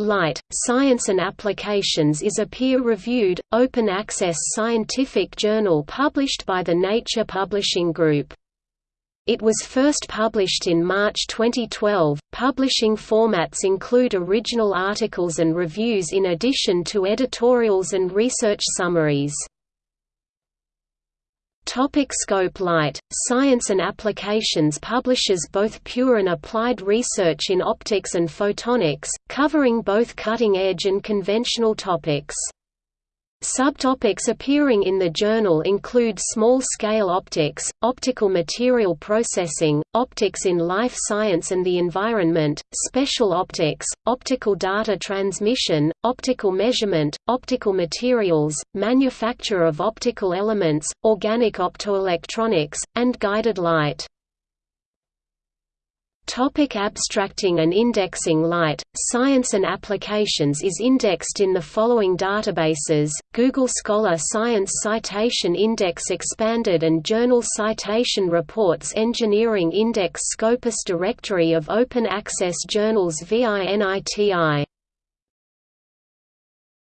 Light, Science and Applications is a peer-reviewed, open-access scientific journal published by the Nature Publishing Group. It was first published in March 2012. Publishing formats include original articles and reviews in addition to editorials and research summaries. Topic scope Light, Science and Applications publishes both pure and applied research in optics and photonics, covering both cutting-edge and conventional topics. Subtopics appearing in the journal include small-scale optics, optical material processing, optics in life science and the environment, special optics, optical data transmission, optical measurement, optical materials, manufacture of optical elements, organic optoelectronics, and guided light. Topic abstracting and indexing Light, Science and Applications is indexed in the following databases, Google Scholar Science Citation Index Expanded and Journal Citation Reports Engineering Index Scopus Directory of Open Access Journals VINITI